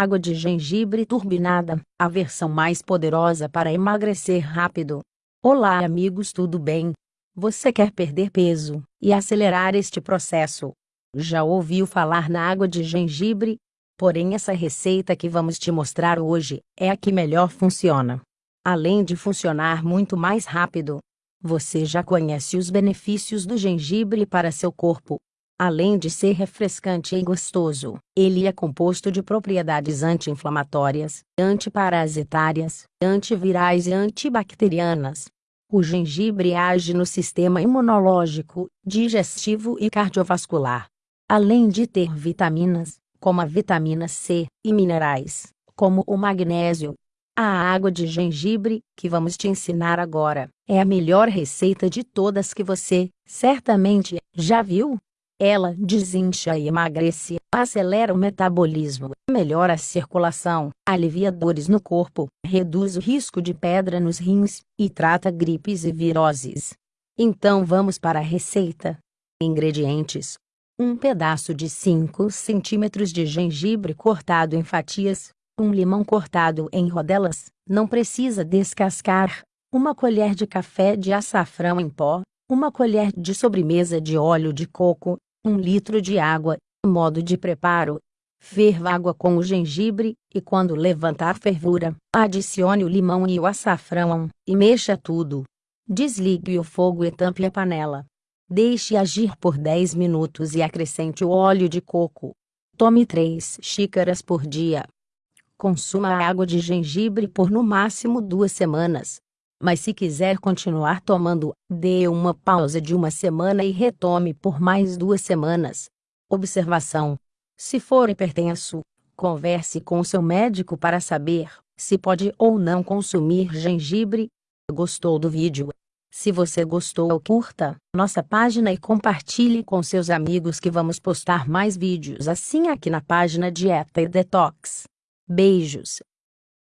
Água de gengibre turbinada, a versão mais poderosa para emagrecer rápido. Olá amigos tudo bem? Você quer perder peso e acelerar este processo? Já ouviu falar na água de gengibre? Porém essa receita que vamos te mostrar hoje é a que melhor funciona. Além de funcionar muito mais rápido, você já conhece os benefícios do gengibre para seu corpo. Além de ser refrescante e gostoso, ele é composto de propriedades anti-inflamatórias, antiparasitárias, antivirais e antibacterianas. O gengibre age no sistema imunológico, digestivo e cardiovascular. Além de ter vitaminas, como a vitamina C, e minerais, como o magnésio. A água de gengibre, que vamos te ensinar agora, é a melhor receita de todas que você, certamente, já viu. Ela desincha e emagrece, acelera o metabolismo, melhora a circulação, alivia dores no corpo, reduz o risco de pedra nos rins e trata gripes e viroses. Então vamos para a receita. Ingredientes: um pedaço de 5 centímetros de gengibre cortado em fatias, um limão cortado em rodelas, não precisa descascar, uma colher de café de açafrão em pó, uma colher de sobremesa de óleo de coco, um litro de água. Modo de preparo: ferva água com o gengibre, e quando levantar fervura, adicione o limão e o açafrão, e mexa tudo. Desligue o fogo e tampe a panela. Deixe agir por 10 minutos e acrescente o óleo de coco. Tome 3 xícaras por dia. Consuma a água de gengibre por no máximo duas semanas. Mas se quiser continuar tomando, dê uma pausa de uma semana e retome por mais duas semanas. Observação: Se for hipertenso, converse com seu médico para saber se pode ou não consumir gengibre. Gostou do vídeo? Se você gostou, curta nossa página e compartilhe com seus amigos que vamos postar mais vídeos assim aqui na página Dieta e Detox. Beijos!